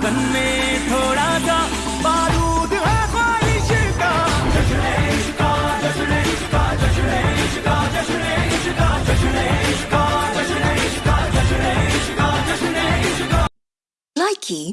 धड़कन में थोड़ा सा बारूद है ख्वाहिश का। जश्न इश्का जश्न इश्का जश्न इश्का जश्न इश्का जश्न इश्का जश्न इश्का जश्न इश्का जश्न इश्का Likey